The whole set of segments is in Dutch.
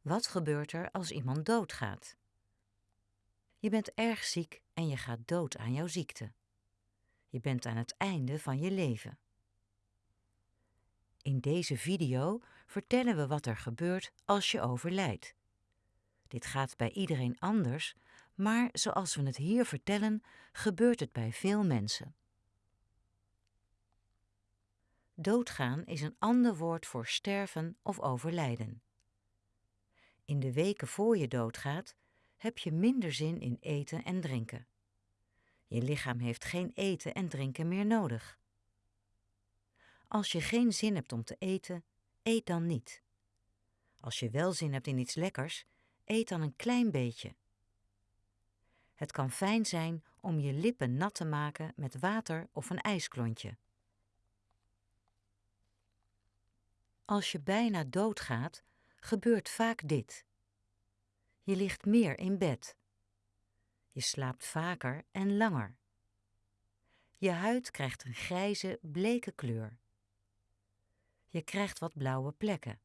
Wat gebeurt er als iemand doodgaat? Je bent erg ziek en je gaat dood aan jouw ziekte. Je bent aan het einde van je leven. In deze video vertellen we wat er gebeurt als je overlijdt. Dit gaat bij iedereen anders, maar zoals we het hier vertellen, gebeurt het bij veel mensen. Doodgaan is een ander woord voor sterven of overlijden. In de weken voor je doodgaat heb je minder zin in eten en drinken. Je lichaam heeft geen eten en drinken meer nodig. Als je geen zin hebt om te eten, eet dan niet. Als je wel zin hebt in iets lekkers, eet dan een klein beetje. Het kan fijn zijn om je lippen nat te maken met water of een ijsklontje. Als je bijna doodgaat, gebeurt vaak dit. Je ligt meer in bed. Je slaapt vaker en langer. Je huid krijgt een grijze, bleke kleur. Je krijgt wat blauwe plekken.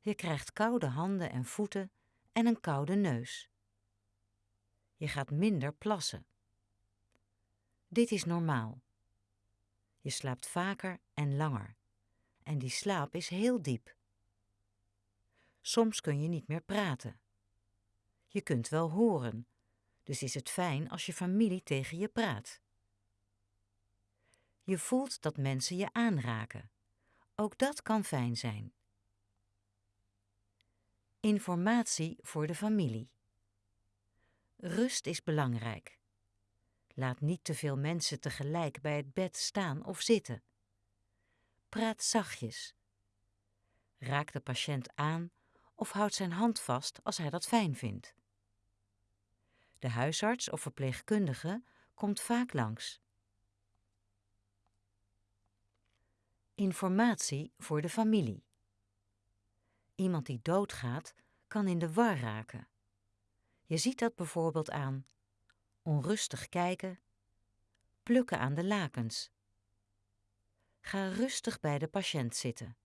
Je krijgt koude handen en voeten en een koude neus. Je gaat minder plassen. Dit is normaal. Je slaapt vaker en langer. En die slaap is heel diep. Soms kun je niet meer praten. Je kunt wel horen, dus is het fijn als je familie tegen je praat. Je voelt dat mensen je aanraken. Ook dat kan fijn zijn. Informatie voor de familie. Rust is belangrijk. Laat niet te veel mensen tegelijk bij het bed staan of zitten. Praat zachtjes. Raak de patiënt aan of houd zijn hand vast als hij dat fijn vindt. De huisarts of verpleegkundige komt vaak langs. Informatie voor de familie. Iemand die doodgaat kan in de war raken. Je ziet dat bijvoorbeeld aan onrustig kijken, plukken aan de lakens. Ga rustig bij de patiënt zitten.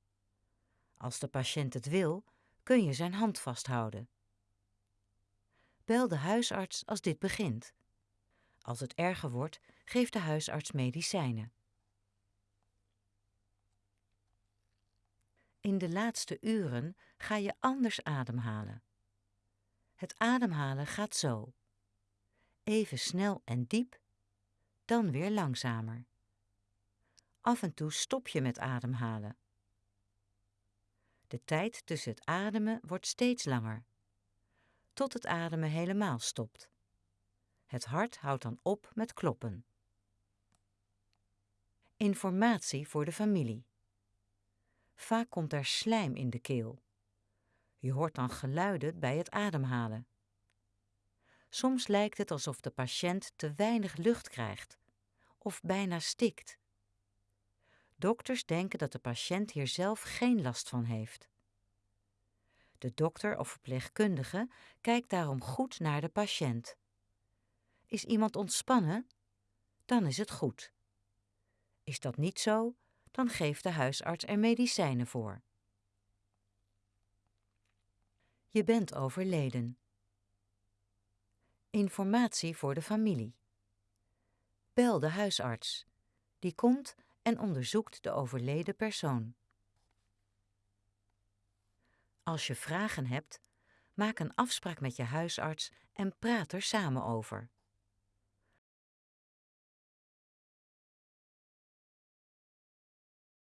Als de patiënt het wil, kun je zijn hand vasthouden. Bel de huisarts als dit begint. Als het erger wordt, geeft de huisarts medicijnen. In de laatste uren ga je anders ademhalen. Het ademhalen gaat zo. Even snel en diep, dan weer langzamer. Af en toe stop je met ademhalen. De tijd tussen het ademen wordt steeds langer, tot het ademen helemaal stopt. Het hart houdt dan op met kloppen. Informatie voor de familie. Vaak komt er slijm in de keel. Je hoort dan geluiden bij het ademhalen. Soms lijkt het alsof de patiënt te weinig lucht krijgt of bijna stikt. Dokters denken dat de patiënt hier zelf geen last van heeft. De dokter of verpleegkundige kijkt daarom goed naar de patiënt. Is iemand ontspannen? Dan is het goed. Is dat niet zo, dan geeft de huisarts er medicijnen voor. Je bent overleden. Informatie voor de familie. Bel de huisarts. Die komt en onderzoekt de overleden persoon. Als je vragen hebt, maak een afspraak met je huisarts en praat er samen over.